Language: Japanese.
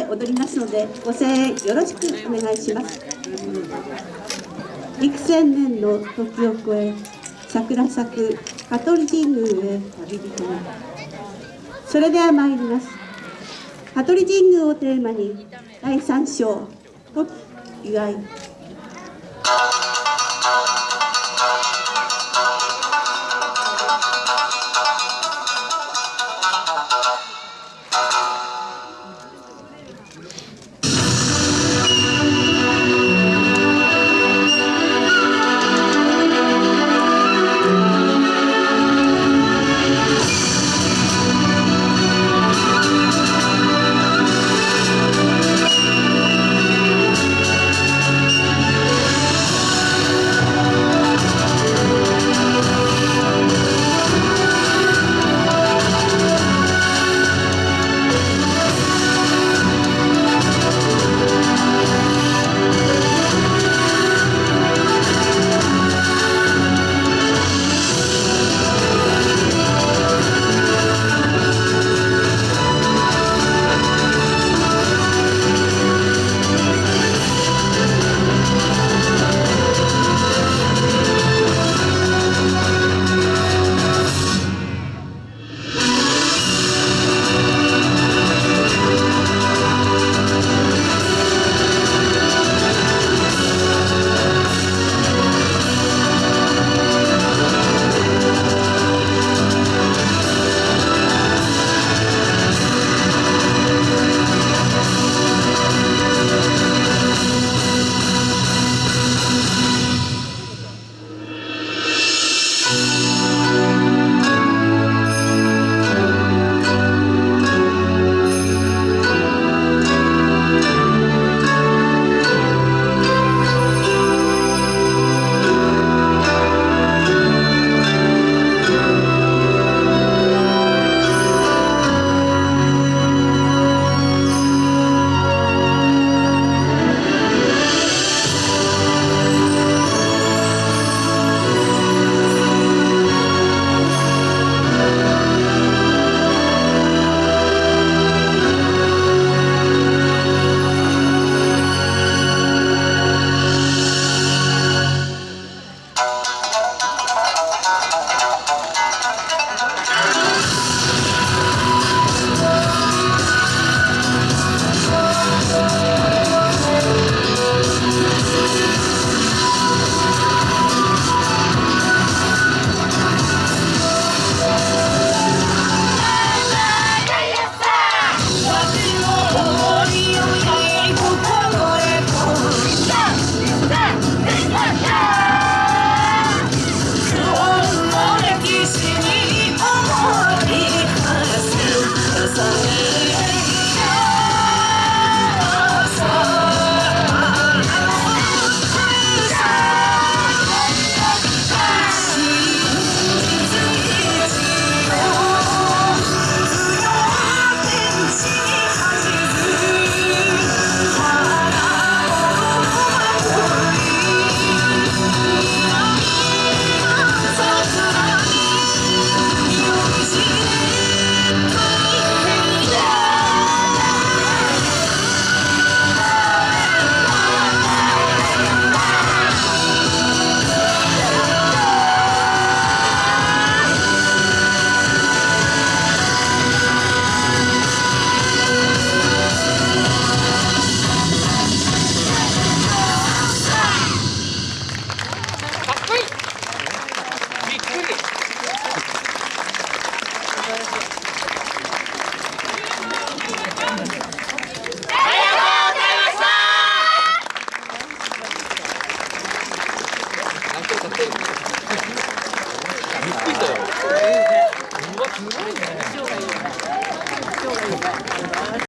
踊りますのでご声援よろしくお願いします。幾千年の時を超え桜咲く香取神宮へ旅人。にそれでは参ります。香取神宮をテーマに第3章「と祝い」すごいね。